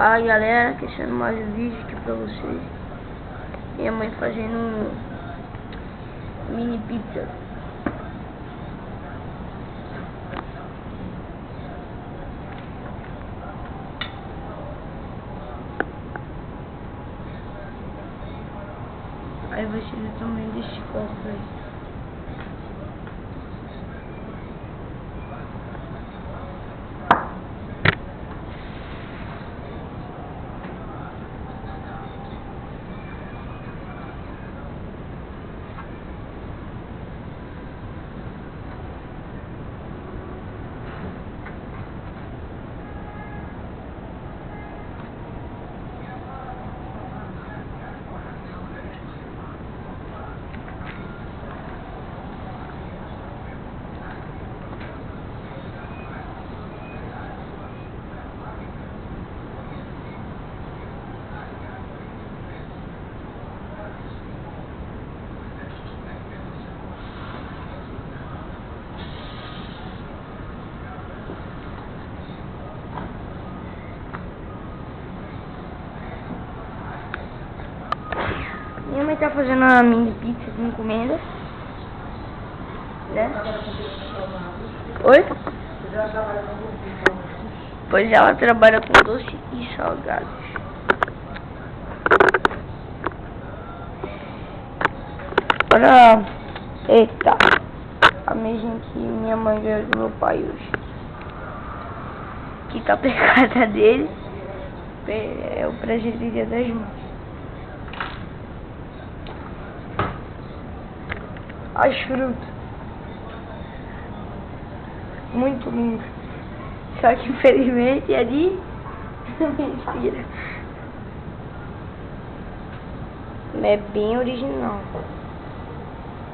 Fala galera, deixando mais um vídeo aqui pra vocês. Minha mãe fazendo um mini pizza. Aí ser também desse copo aí Minha mãe tá fazendo uma mini pizza de encomenda. Né? Oi? Pois ela trabalha com doce e salgados. Olha, eita, a mesma que minha mãe ganhou do meu pai hoje. Que tá pegada dele. É o presente do dia das mães. As frutas. Muito lindo. Só que infelizmente ali mentira. É bem original.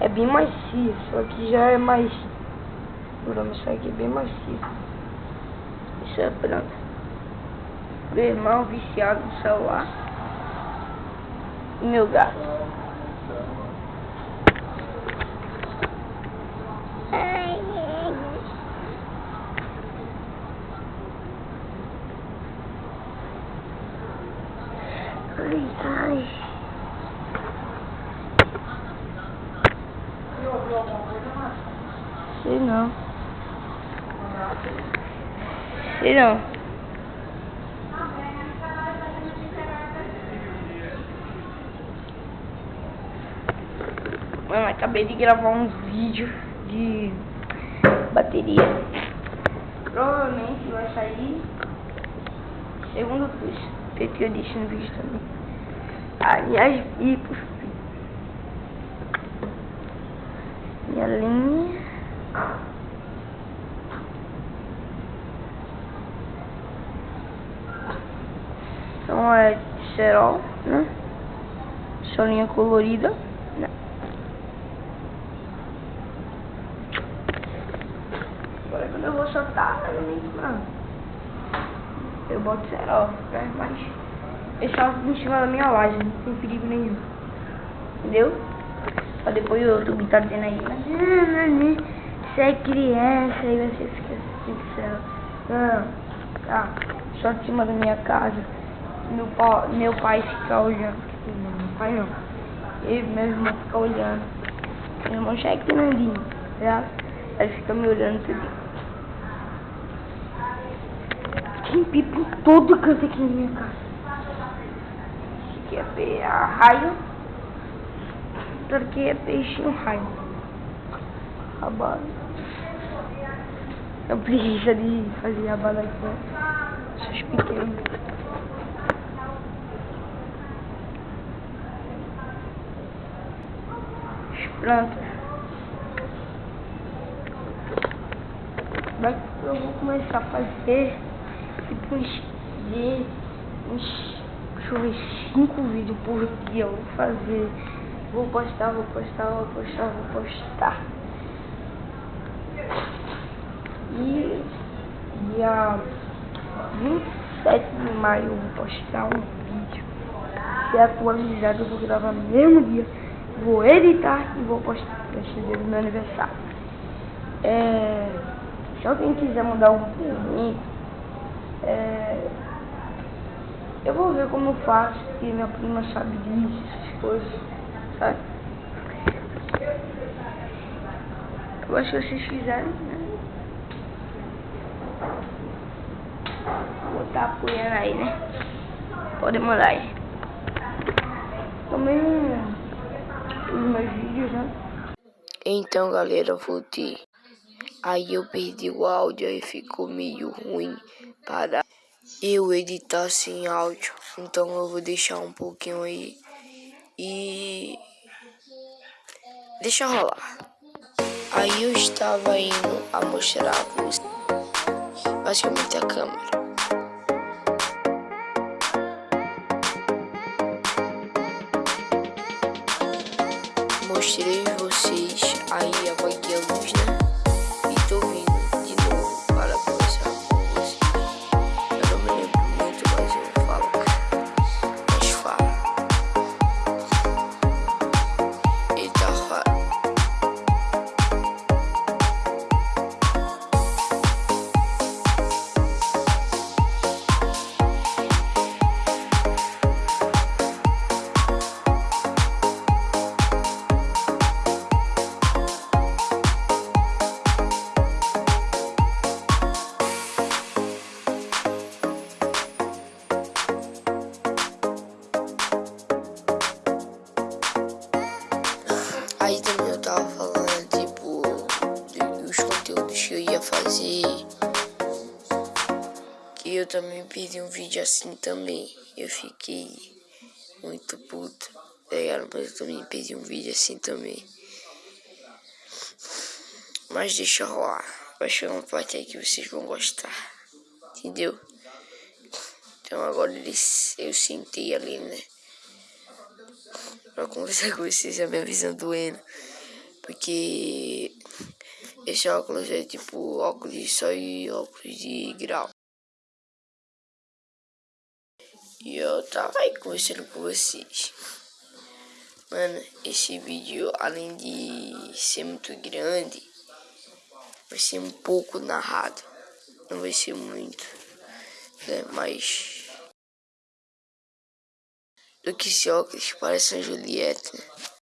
É bem macio, só que já é mais duro, isso aqui é bem macio. Isso é pronto. Meu irmão viciado no celular. E meu gato. Sei não. Sei não. Mano, acabei de gravar um vídeo de bateria. Provavelmente vai sair segundo curso. Feito que eu disse no vídeo também. Aliás, e por fim. Minha linha. Então é cerol, né? Solinha colorida. Né? Agora quando eu vou soltar, eu nem eu boto cerol, né? mas eu só em cima da minha laje, não tem perigo nenhum. Entendeu? Pra depois o YouTube tá dizendo aí, mas você é criança, aí você fica assim, céu. Não, tá, só em cima da minha casa. Meu, pai, meu pai fica olhando. Não, meu pai não. Eu e meu irmão fica olhando. Meu irmão já é grandinho, tá? Ele fica me olhando tudo. Tem pipo em todo canto aqui na minha casa. Aqui é pe a raio. Aqui é peixinho raio. Rabada. Eu preguiça de fazer rabada aqui. Essas pequenas. As plantas. eu vou começar a fazer tipo uns, de, uns, deixa eu ver, cinco vídeos por dia eu vou fazer. Vou postar, vou postar, vou postar, vou postar. E dia 27 de maio eu vou postar um vídeo. Se atualizado eu vou gravar no mesmo dia. Vou editar e vou postar dia do meu aniversário. É, se alguém quiser mandar um mim, é, Eu vou ver como eu faço, porque minha prima sabe disso, essas coisas, sabe? Eu acho que vocês fizeram, né? Botar apoiando aí, né? Pode mandar aí. Também os meus vídeos, né? Então, galera, voltei. Aí eu perdi o áudio e ficou meio ruim para eu editar sem áudio. Então eu vou deixar um pouquinho aí e deixa rolar. Aí eu estava indo a mostrar basicamente a câmera. Mostrei vocês aí apaguei a luz, né? Que eu ia fazer. Que eu também perdi um vídeo assim também. Eu fiquei muito puto, tá ligado? Mas eu também perdi um vídeo assim também. Mas deixa rolar. Vai chegar uma parte aí que vocês vão gostar. Entendeu? Então agora eles, eu sentei ali, né? pra conversar com vocês, a minha visão doendo. Porque esse óculos é tipo óculos de sol e óculos de grau. E eu tava aí conversando com vocês. Mano, esse vídeo, além de ser muito grande, vai ser um pouco narrado. Não vai ser muito, né? Mas do que esse óculos parece a Juliette. Né?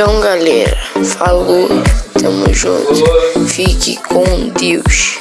Então, galera, falou, tamo junto. Fique com Deus.